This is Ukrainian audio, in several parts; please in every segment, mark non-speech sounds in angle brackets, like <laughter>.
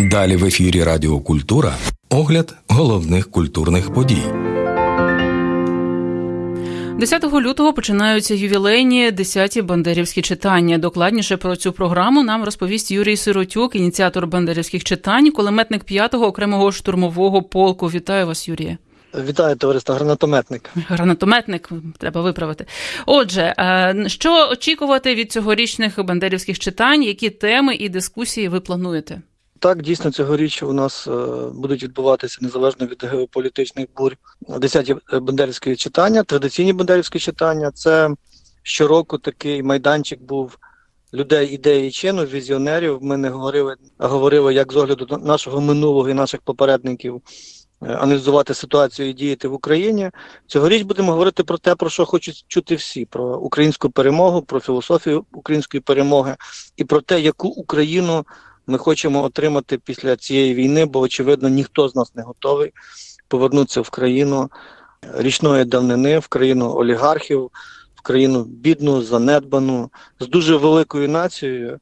Далі в ефірі Радіо Культура огляд головних культурних подій. 10 лютого починаються ювілейні 10-ті бандерівські читання. Докладніше про цю програму нам розповість Юрій Сиротюк, ініціатор бандерівських читань, кулеметник 5-го окремого штурмового полку. Вітаю вас, Юрія. Вітаю, товариство, гранатометник. Гранатометник треба виправити. Отже, е, що очікувати від цьогорічних бандерівських читань? Які теми і дискусії ви плануєте? Так, дійсно, цьогоріч у нас е, будуть відбуватися незалежно від геополітичних бурь десяті бандерівські читання, традиційні бандерівські читання. Це щороку такий майданчик був людей ідеї чину, візіонерів. Ми не говорили, а говорили як з огляду нашого минулого і наших попередників. Е, аналізувати ситуацію і діяти в Україні цьогоріч будемо говорити про те, про що хочуть чути всі: про українську перемогу, про філософію української перемоги і про те, яку Україну ми хочемо отримати після цієї війни, бо очевидно ніхто з нас не готовий повернутися в країну річної давнини, в країну олігархів, в країну бідну, занедбану, з дуже великою нацією.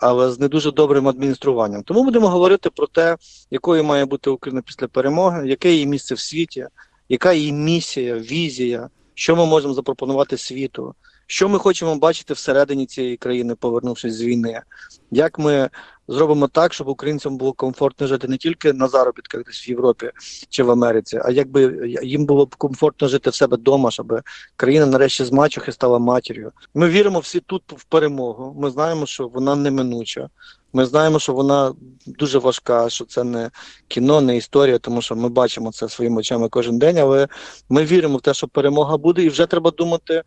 Але з не дуже добрим адмініструванням. Тому будемо говорити про те, якою має бути Україна після перемоги, яке її місце в світі, яка її місія, візія, що ми можемо запропонувати світу, що ми хочемо бачити всередині цієї країни, повернувшись з війни, як ми зробимо так, щоб українцям було комфортно жити не тільки на заробітках десь в Європі чи в Америці, а якби їм було б комфортно жити в себе вдома, щоб країна нарешті з мачухи стала матір'ю. Ми віримо всі тут в перемогу. Ми знаємо, що вона неминуча. Ми знаємо, що вона дуже важка, що це не кіно, не історія, тому що ми бачимо це своїми очами кожен день. Але ми віримо в те, що перемога буде, і вже треба думати,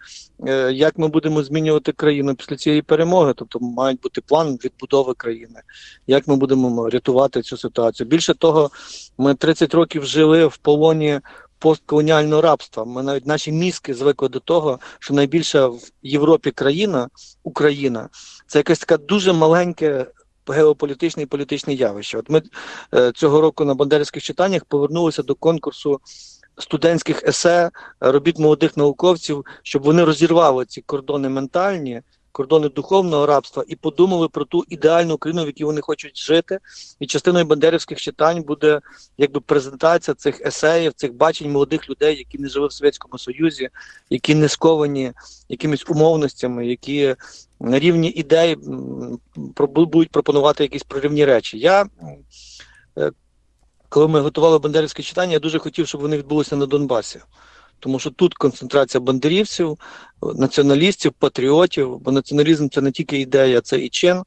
е, як ми будемо змінювати країну після цієї перемоги. Тобто мають бути план відбудови країни, як ми будемо рятувати цю ситуацію. Більше того, ми 30 років жили в полоні. Постколоніального рабства. Ми навіть наші мізки звикли до того, що найбільша в Європі країна Україна це якесь таке дуже маленьке геополітичне і політичне явище. От ми е, цього року на бандерівських читаннях повернулися до конкурсу студентських есе робіт молодих науковців, щоб вони розірвали ці кордони ментальні кордони духовного рабства і подумали про ту ідеальну країну, в якій вони хочуть жити. І частиною бандерівських читань буде якби презентація цих есеїв, цих бачень молодих людей, які не жили в Совєтському Союзі, які не сковані якимись умовностями, які на рівні ідей будуть пропонувати якісь проривні речі. Я е, коли ми готували бандерівське читання, я дуже хотів, щоб вони відбулися на Донбасі тому що тут концентрація бандерівців, націоналістів, патріотів, бо націоналізм це не тільки ідея, це і чин.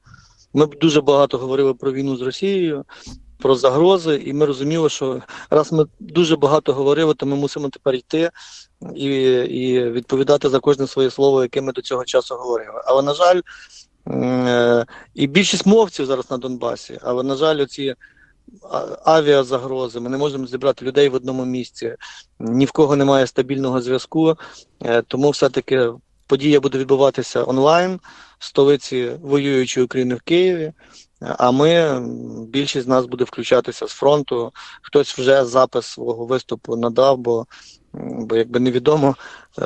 Ми б дуже багато говорили про війну з Росією, про загрози, і ми розуміли, що раз ми дуже багато говорили, то ми мусимо тепер йти і і відповідати за кожне своє слово, яке ми до цього часу говорили. Але на жаль, е, і більшість мовців зараз на Донбасі, але на жаль, оці авіазагрози, ми не можемо зібрати людей в одному місці, ні в кого немає стабільного зв'язку, е, тому все-таки подія буде відбуватися онлайн в столиці воюючої України в Києві. А ми більшість з нас буде включатися з фронту. Хтось вже запис свого виступу надав, бо бо якби невідомо, е,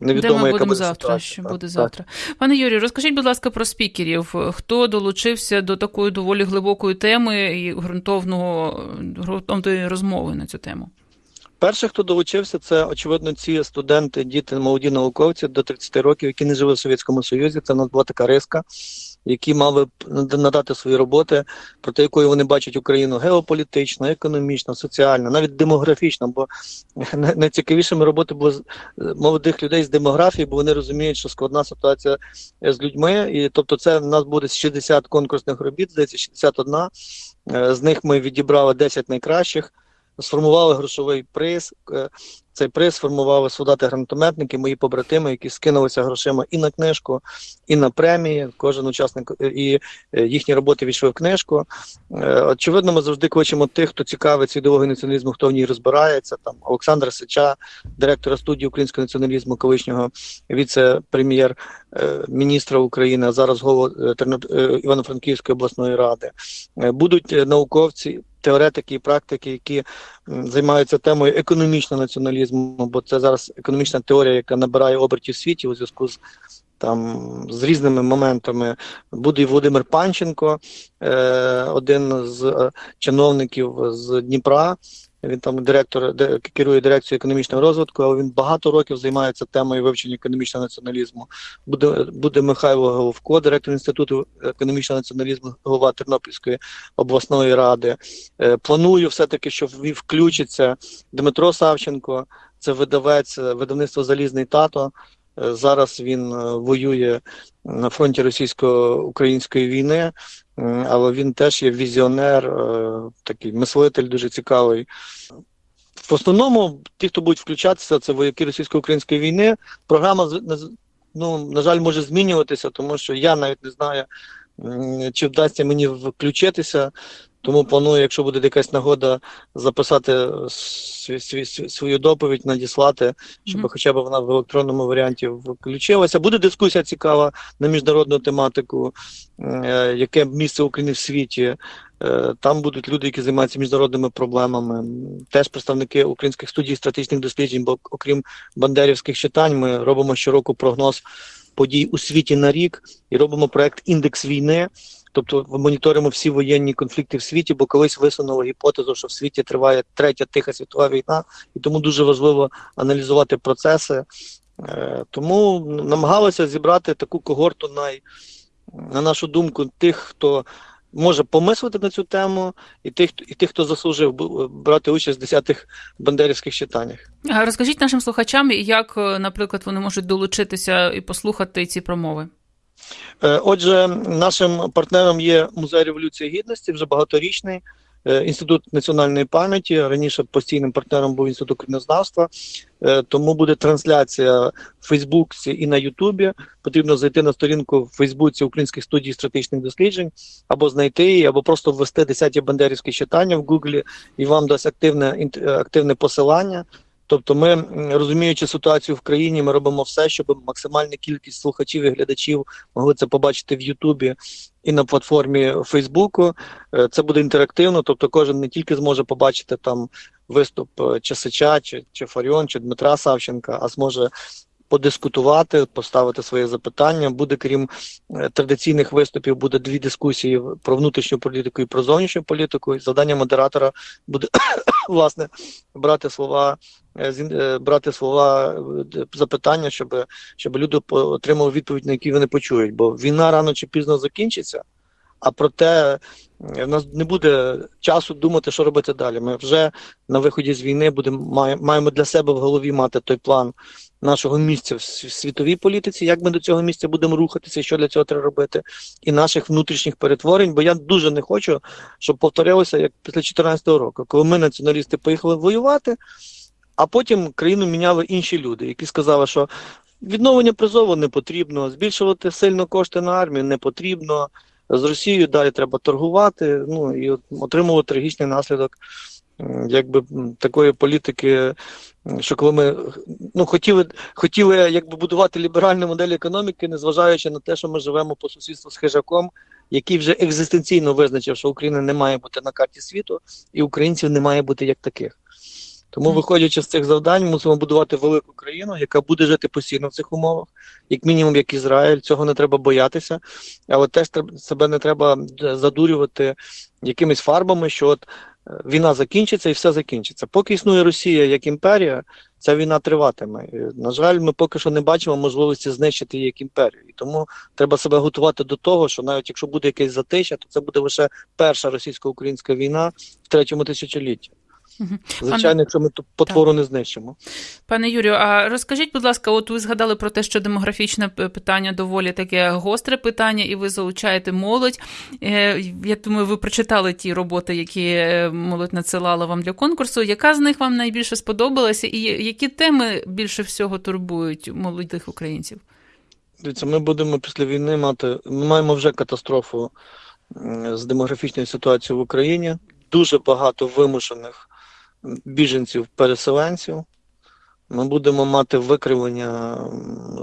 невідомо, Де ми яка будемо буде завтра. ситуація. Що буде так. завтра? Пане Юрію, розкажіть, будь ласка, про спікерів. Хто долучився до такої доволі глибокої теми і ґрунтовного ґрунтовної розмови на цю тему? Перше, хто долучився, це очевидно ці студенти, діти, молоді науковці до 30 років, які не жили в Совєтському Союзі. Це у нас була така риска, які мали надати свої роботи, про те, якою вони бачать Україну геополітично, економічно, соціально, навіть демографічно. Бо <laughs> найцікавішими роботи були молодих людей з демографії, бо вони розуміють, що складна ситуація з людьми. І тобто, це в нас буде 60 конкурсних робіт, здається, 61. Е, з них ми відібрали 10 найкращих сформували грошовий приз. Е, цей приз сформували солдати-гранатометники, мої побратими, які скинулися грошима і на книжку, і на премії. Кожен учасник е, і е, їхні роботи війшли в книжку. Очевидно, ми завжди кличемо тих, хто цікавиться ідеологією націоналізму, хто в ній розбирається. Там Олександр Сича, директора студії українського націоналізму, колишнього віце-прем'єр міністра України, а зараз голова Івано-Франківської обласної ради. Будуть науковці теоретики і практики, які займаються темою економічного націоналізму, бо це зараз економічна теорія, яка набирає обертів в світі у зв'язку з там з різними моментами. Буде і Володимир Панченко, е, один з е, чиновників з Дніпра. Він там директор де, керує дирекцією економічного розвитку, але він багато років займається темою вивчення економічного націоналізму. Буде буде Михайло Головко, директор інституту економічного націоналізму, голова Тернопільської обласної ради. Е, планую все-таки, що включиться Дмитро Савченко, це видавець е, видавництво Залізний тато. Е, Зараз він е, воює на фронті російсько-української війни, але він теж є візіонер, е, такий мислитель дуже цікавий. В основному, ті, хто будуть включатися, це вояки російсько-української війни. Програма ну, на жаль, може змінюватися, тому що я навіть не знаю, чи вдасться мені включитися. Тому планую, якщо буде якась нагода, записати сві- свою доповідь, надіслати, щоб Мгм. хоча б вона в електронному варіанті включилася. Буде дискусія цікава на міжнародну тематику, е, яке місце України в світі. Е, Там будуть люди, які займаються міжнародними проблемами. Теж представники українських студій стратегічних досліджень, бо окрім бандерівських читань, ми робимо щороку прогноз подій у світі на рік і робимо проект Індекс війни. Тобто моніторимо всі воєнні конфлікти в світі, бо колись висунули гіпотезу, що в світі триває третя тиха світова війна, і тому дуже важливо аналізувати процеси. Е, Тому намагалися зібрати таку когорту най, на нашу думку, тих, хто може помислити на цю тему, і тих, і тих, хто заслужив брати участь в десятих бандерівських читаннях. Розкажіть нашим слухачам, як, е, наприклад, вони можуть долучитися і послухати ці промови. Е, Отже, нашим партнером є Музей Революції Гідності, вже багаторічний. е, Інститут національної пам'яті раніше постійним партнером був інститут країнознавства, Е, тому буде трансляція в Фейсбуці і на Ютубі. Потрібно зайти на сторінку в Фейсбуці Українських студій стратегічних досліджень, або знайти її, або просто ввести 10 бандерівські читання в Гуглі, і вам дасть активне активне посилання. Тобто, ми, розуміючи ситуацію в країні, ми робимо все, щоб максимальна кількість слухачів і глядачів могли це побачити в Ютубі і на платформі Фейсбуку. Е, Це буде інтерактивно, тобто кожен не тільки зможе побачити там виступ е, чи чи, чи Фаріон, чи Дмитра Савченка, а зможе подискутувати, поставити своє запитання. Буде крім е, традиційних виступів, буде дві дискусії про внутрішню політику і про зовнішню політику. Завдання модератора буде <coughs> власне брати слова, брати слова е, запитання, щоб, щоб люди отримали відповідь, на які вони почують. Бо війна рано чи пізно закінчиться. А проте е, в нас не буде часу думати, що робити далі. Ми вже на виході з війни будемо має- маємо для себе в голові мати той план нашого місця в світовій політиці, як ми до цього місця будемо рухатися, що для цього треба робити, і наших внутрішніх перетворень. Бо я дуже не хочу, щоб повторилося як після 2014 року, коли ми, націоналісти, поїхали воювати, а потім країну міняли інші люди, які сказали, що відновлення призову не потрібно, збільшувати сильно кошти на армію не потрібно. З Росією далі треба торгувати, ну і от отримувати трагічний наслідок якби такої політики, що коли ми ну, хотіли, хотіли якби будувати ліберальну модель економіки, незважаючи на те, що ми живемо по сусідству з хижаком, який вже екзистенційно визначив, що Україна не має бути на карті світу, і українців не має бути як таких. Тому, виходячи з цих завдань, мусимо будувати велику країну, яка буде жити постійно в цих умовах, як мінімум, як Ізраїль. Цього не треба боятися, але теж себе не треба е, задурювати якимись фарбами, що от е, війна закінчиться і все закінчиться. Поки існує Росія як імперія, ця війна триватиме. І, на жаль, ми поки що не бачимо можливості знищити її як імперію. І тому треба себе готувати до того, що навіть якщо буде якесь затища, то це буде лише перша російсько-українська війна в третьому тисячолітті. Звичайно, якщо ми ту потвору не знищимо. Пане Юрію, а розкажіть, будь ласка, от ви згадали про те, що демографічне питання доволі таке гостре питання, і ви залучаєте молодь. Е, Я думаю, ви прочитали ті роботи, які е, молодь надсилала вам для конкурсу. Яка з них вам найбільше сподобалася, і які теми більше всього турбують молодих українців? Дивіться, ми будемо після війни мати. Ми маємо вже катастрофу з демографічною ситуацією в Україні. Дуже багато вимушених біженців-переселенців. Ми будемо мати викривлення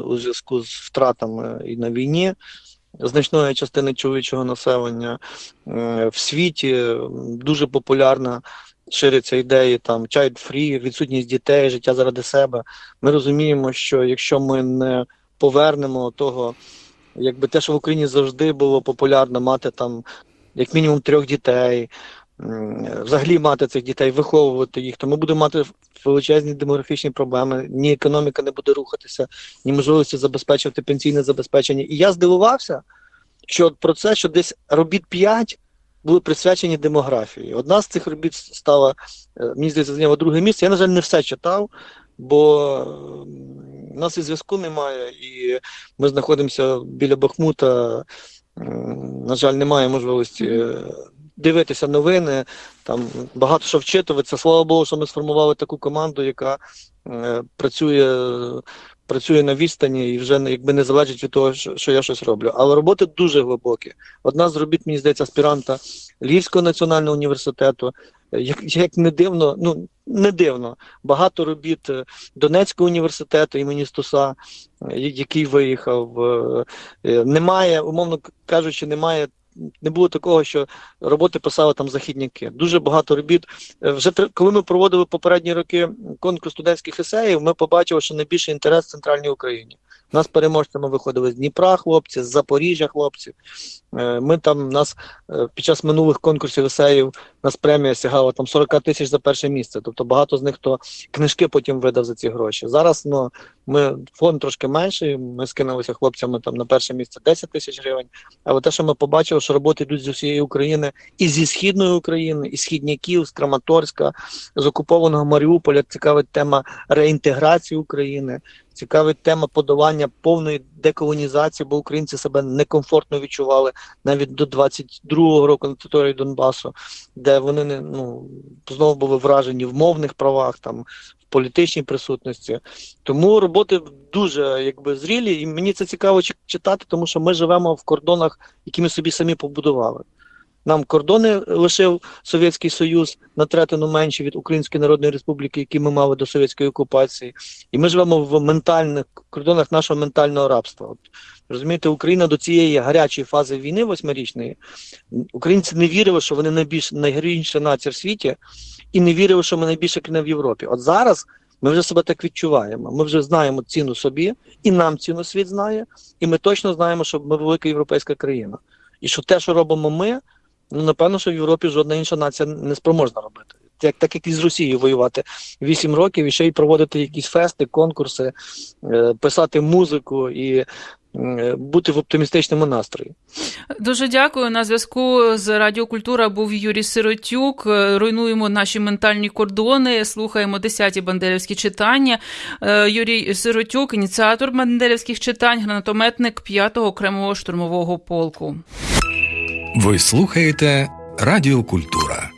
у зв'язку з втратами і на війні значної частини чоловічого населення в світі. Дуже популярна ширяться ідеї там child free, відсутність дітей, життя заради себе. Ми розуміємо, що якщо ми не повернемо того, якби те, що в Україні завжди було популярно мати там як мінімум трьох дітей, взагалі мати цих дітей, виховувати їх, то ми будемо мати величезні демографічні проблеми. Ні економіка не буде рухатися, ні можливості забезпечувати пенсійне забезпечення. І я здивувався, що про це, що десь робіт 5 були присвячені демографії. Одна з цих робіт стала, е, мені здається, зайняла друге місце. Я, на жаль, не все читав, бо у нас і зв'язку немає, і ми знаходимося біля Бахмута. На жаль, немає можливості е, дивитися новини, там багато що вчитуватися. Слава Богу, що ми сформували таку команду, яка е, працює, працює на відстані і вже якби не залежить від того, що, що я щось роблю. Але роботи дуже глибокі. Одна з робіт, мені здається, аспіранта Львівського національного університету. Як, як не дивно, ну не дивно, багато робіт е, Донецького університету імені Стуса, е, який виїхав. е, Немає, умовно кажучи, немає. Не було такого, що роботи писали там західняки. Дуже багато робіт. Е, Вже коли ми проводили попередні роки конкурс студентських есеїв, ми побачили, що найбільший інтерес в центральній Україні. У нас переможцями виходили з Дніпра хлопці, з Запоріжжя хлопці. Е, Ми там нас е, під час минулих конкурсів есеїв нас премія сягала там 40 тисяч за перше місце. Тобто багато з них хто книжки потім видав за ці гроші. Зараз ну ми фонд трошки менший. Ми скинулися хлопцями там на перше місце 10 тисяч гривень. Але те, що ми побачили, що роботи йдуть з усієї України, і зі східної України, і східняків, з Краматорська, з окупованого Маріуполя, цікавить тема реінтеграції України. Цікавить тема подолання повної деколонізації, бо українці себе некомфортно відчували навіть до 22-го року на території Донбасу, де вони не ну знову були вражені в мовних правах, там в політичній присутності. Тому роботи дуже якби зрілі, і мені це цікаво чи- читати, тому що ми живемо в кордонах, які ми собі самі побудували. Нам кордони лишив Совєтський Союз на третину менші від Української Народної Республіки, які ми мали до совєтської окупації. І ми живемо в ментальних кордонах нашого ментального рабства. От розумієте, Україна до цієї гарячої фази війни восьмирічної українці не вірили, що вони найбільш найгарніша нація в світі, і не вірили, що ми найбільша країна в Європі. От зараз ми вже себе так відчуваємо. Ми вже знаємо ціну собі, і нам ціну світ знає, і ми точно знаємо, що ми велика європейська країна. І що те, що робимо ми, ну напевно, що в Європі жодна інша нація не спроможна робити. Як так як і з Росією воювати 8 років і ще й проводити якісь фести, конкурси, е, писати музику і е, бути в оптимістичному настрої. Дуже дякую. На зв'язку з Радіокультура був Юрій Сиротюк. Е, Руйнуємо наші ментальні кордони. Слухаємо 10-ті бандерівські читання. Юрій Сиротюк, ініціатор бандерівських читань, гранатометник 5-го окремого штурмового полку. Ви слухаєте Радіо Культура.